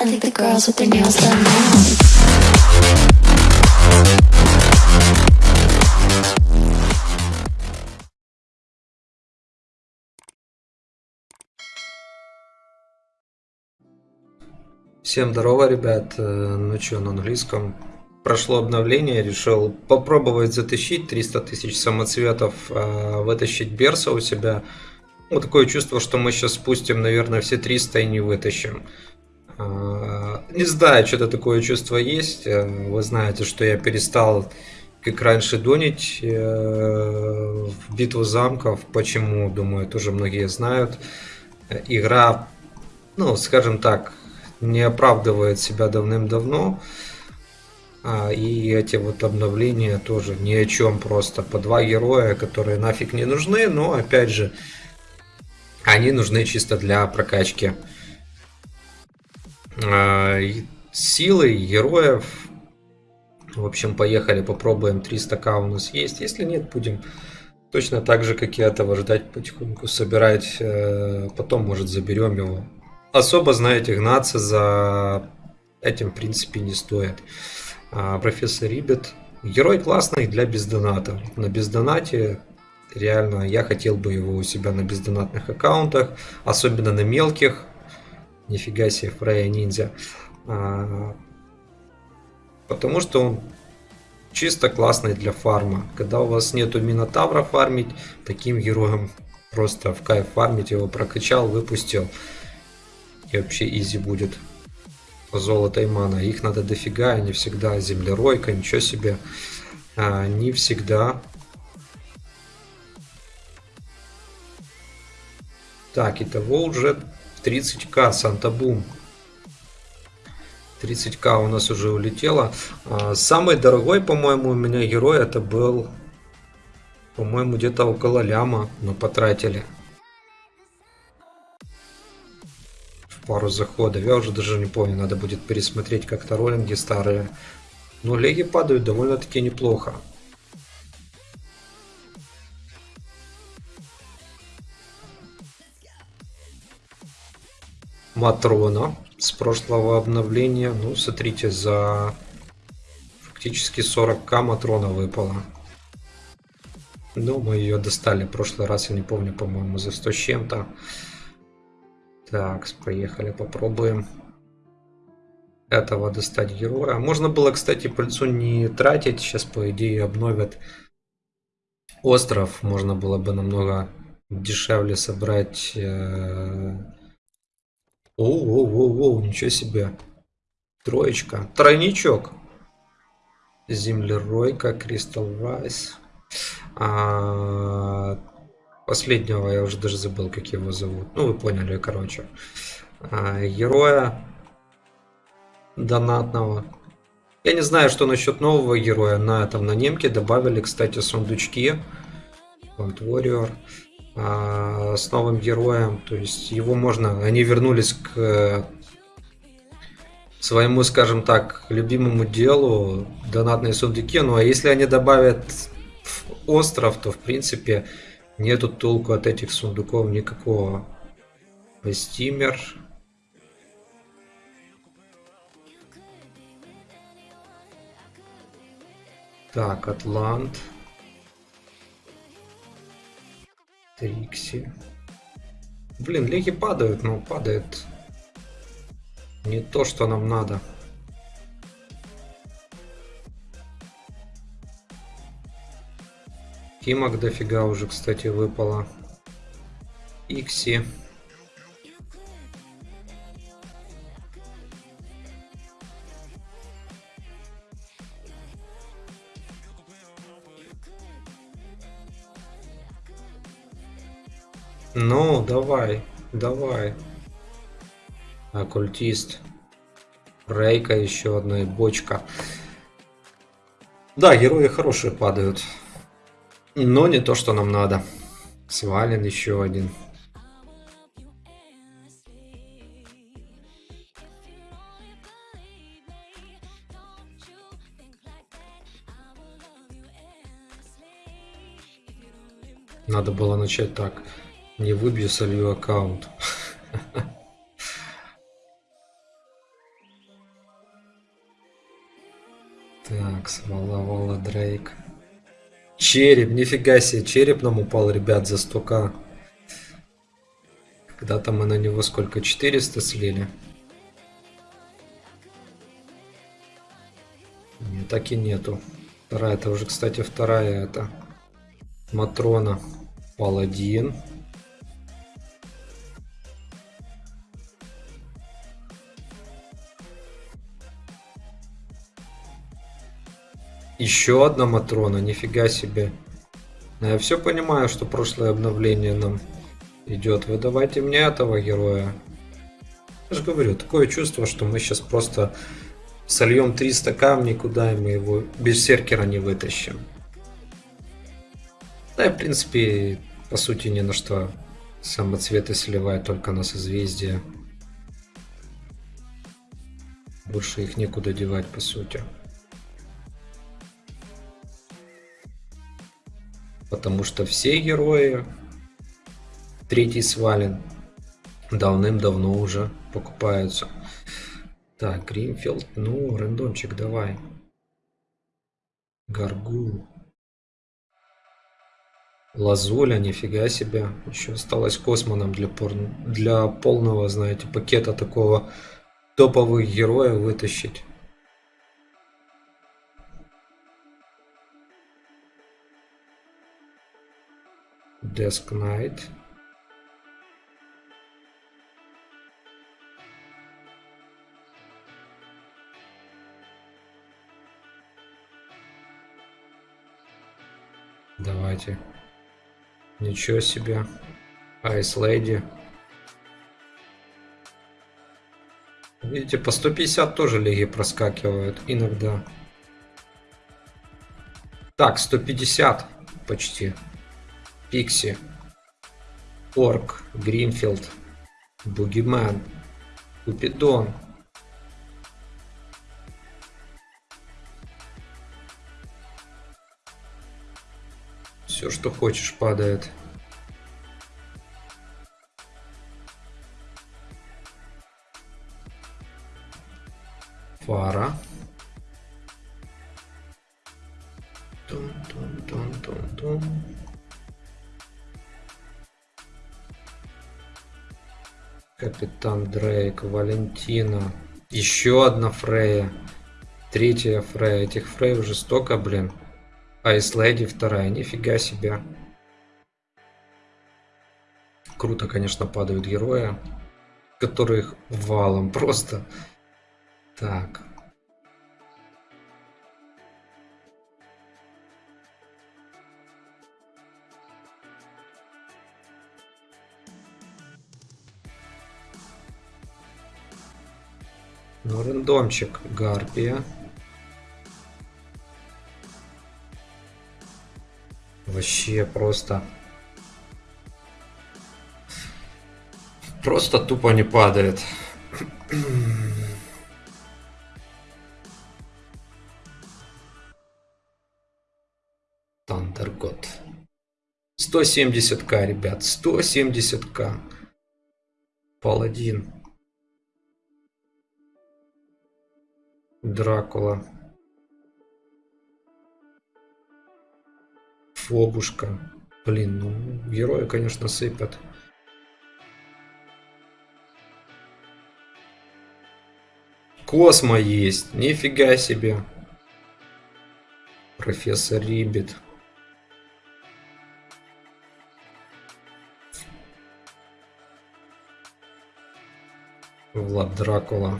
I think the girls with their nails done now. Всем здорово, ребят. Э, Ну что, на английском. Прошло обновление, решил попробовать затащить 300 тысяч самоцветов, э, вытащить Берса у себя. Ну, такое чувство, что мы сейчас спустим, наверное, все 300 и не вытащим. Не знаю, что-то такое чувство есть. Э, Вы знаете, что я перестал, как раньше, донить э, в битву замков. Почему, думаю, тоже многие знают. Э, Игра ну, скажем так, не оправдывает себя давным-давно. А, и эти вот обновления тоже ни о чем просто. По два героя, которые нафиг не нужны, но опять же, они нужны чисто для прокачки силы героев. В общем, поехали, попробуем 300к у нас есть. Если нет, будем точно так же, как и этого, ждать потихоньку, собирать. э, Потом, может, заберем его особо, знаете, гнаться за этим, в принципе, не стоит. А, профессор Рибет. Герой классный для бездоната. На бездонате реально я хотел бы его у себя на бездонатных аккаунтах, особенно на мелких. Нифига себе, Фрея ниндзя. А, потому что он чисто классный для фарма. Когда у вас нету Минотавра фармить, таким героем просто в кайф фармить, его прокачал, выпустил. И вообще изи будет. Золото и мана. Их надо дофига, не всегда. Землеройка, ничего себе. А, не всегда. Так, итого уже 30к, Санта-Бум. 30к у нас уже улетело. А, самый дорогой, по-моему, у меня герой это был, по-моему, где-то около ляма мы потратили. В пару заходов. Я уже даже не помню, надо будет пересмотреть как-то роллинги старые. Но леги падают довольно-таки неплохо. Матрона с прошлого обновления. Ну, смотрите, за фактически 40к Матрона выпало. Ну, мы ее достали в прошлый раз, я не помню, по-моему, за 100 с чем-то. Так, поехали, попробуем этого достать героя. Можно было, кстати, пыльцу не тратить. Сейчас, по идее, обновят остров. Можно было бы намного дешевле собрать э, Оу-оу-оу, ничего себе. Троечка. Тройничок. Землеройка, Кристал Райс. А, последнего я уже даже забыл, как его зовут. Ну, вы поняли, короче. А, героя донатного. Я не знаю, что насчет нового героя. На этом на немке добавили, кстати, сундучки. Point Warrior а, с новым героем. То есть его можно... Они вернулись к своему, скажем так, любимому делу, донатные сундуки. Ну а если они добавят остров, то в принципе нету толку от этих сундуков никакого. Стимер. Так, Атлант. Трикси. Блин, леги падают, но падает не то, что нам надо. Кимок дофига уже, кстати, выпало. Икси. Ну, давай, давай. Оккультист. Рейка еще одна и бочка. Да, герои хорошие падают. Но не то, что нам надо. Свален еще один. Надо было начать так. Не выбью, солью аккаунт. Так, смоловала Дрейк. Череп, нифига себе, череп нам упал, ребят, за стука. Когда-то мы на него сколько, 400 слили? Не, так и нету. Вторая, это уже, кстати, вторая это. Матрона. Паладин. Еще одна Матрона, нифига себе. Я все понимаю, что прошлое обновление нам идет. Вы давайте мне этого героя. Я же говорю, такое чувство, что мы сейчас просто сольем 300 камней, куда мы его без серкера не вытащим. Да и в принципе, по сути, ни на что самоцветы сливает только на созвездие. Больше их некуда девать, по сути. Потому что все герои третий свален давным-давно уже покупаются. Так, Гринфилд, ну, рандомчик давай. Гаргул. Лазуля, нифига себе. Еще осталось космоном для, пор... для полного, знаете, пакета такого топовых героев вытащить. Desk Knight. Давайте. Ничего себе. Ice Lady. Видите, по 150 тоже лиги проскакивают иногда. Так, 150 почти. Пикси, Орк, Гринфилд, Бугимен, Купидон. Все, что хочешь, падает. Фара. Тун-тун-тун-тун-тун. Капитан Дрейк, Валентина. Еще одна Фрея. Третья Фрея. Этих Фрей уже столько, блин. Айс Леди вторая. Нифига себе. Круто, конечно, падают герои. Которых валом просто. Так. Ну, рандомчик. Гарпия. Вообще просто... Просто тупо не падает. Тандергот. 170к, ребят. 170к. Паладин. Дракула. Фобушка. Блин, ну, герои, конечно, сыпят. Космо есть. Нифига себе. Профессор Риббит. Влад Дракула.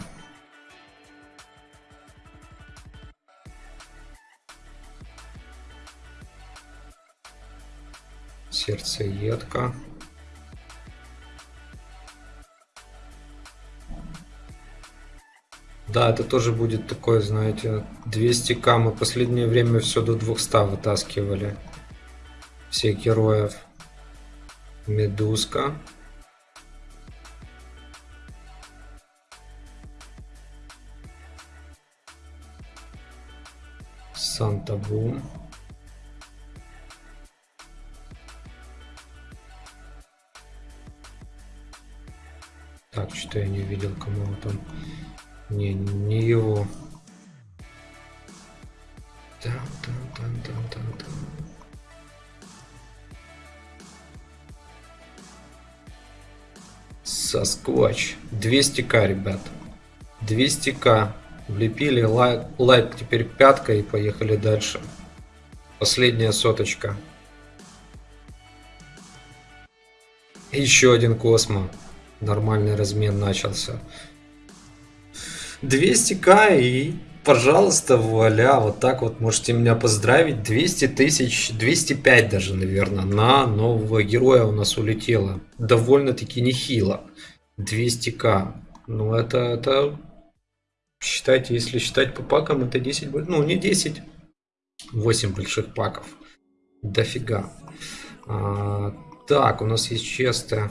Сердцеедка. Да, это тоже будет такое, знаете, 200к. Мы последнее время все до 200 вытаскивали. Всех героев. Медузка. Санта-Бум. Так, что я не видел, кому он там. Не, не его. Тан-тан-тан-тан-тан-тан. Соскотч. 200к, ребят. 200к. Влепили лайк, лайк теперь пятка и поехали дальше. Последняя соточка. Еще один космо. Нормальный размен начался. 200к и, пожалуйста, вуаля, вот так вот можете меня поздравить. 200 тысяч, 205 даже, наверное, на нового героя у нас улетело. Довольно-таки нехило. 200к. Ну, это, это, считайте, если считать по пакам, это 10, ну, не 10, 8 больших паков. Дофига. А, так, у нас есть честно.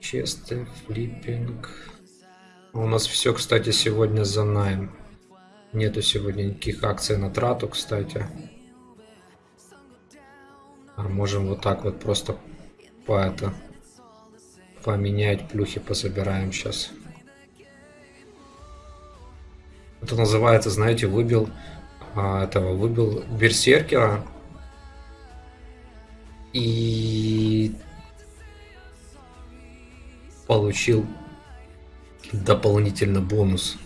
Честно, флиппинг. У нас все, кстати, сегодня за найм. Нету сегодня никаких акций на трату, кстати. А можем вот так вот просто по это поменять плюхи пособираем сейчас. Это называется, знаете, выбил а, этого, выбил берсеркера и получил дополнительно бонус.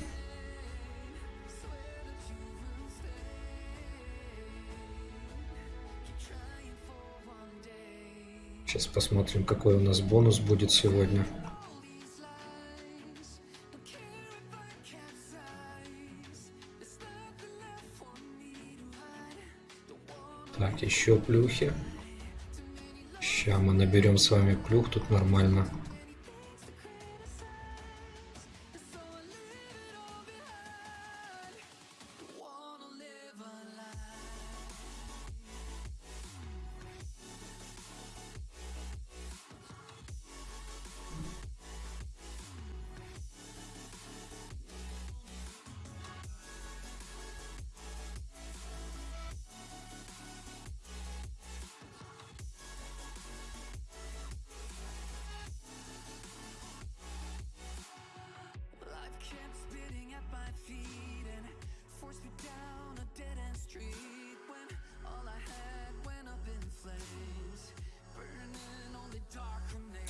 Сейчас посмотрим, какой у нас бонус будет сегодня. Так, еще плюхи. Сейчас мы наберем с вами плюх, тут нормально.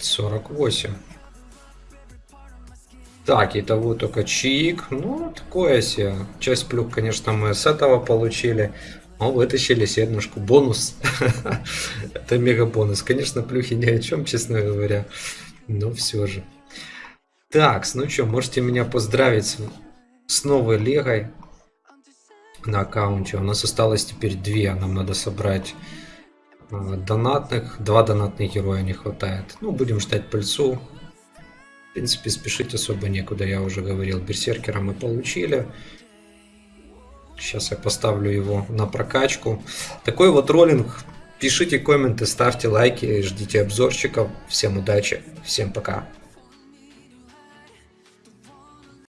48. Так, итого только чаик. Ну, такое себе. Часть плюх, конечно, мы с этого получили. Но вытащили седмушку. Бонус. Это мега бонус. Конечно, плюхи ни о чем, честно говоря. Но все же. Так, ну что, можете меня поздравить с, новой легой на аккаунте. У нас осталось теперь две. Нам надо собрать донатных. Два донатных героя не хватает. Ну, будем ждать пыльцу. В принципе, спешить особо некуда, я уже говорил. Берсеркера мы получили. Сейчас я поставлю его на прокачку. Такой вот роллинг. Пишите комменты, ставьте лайки, ждите обзорчиков. Всем удачи, всем пока.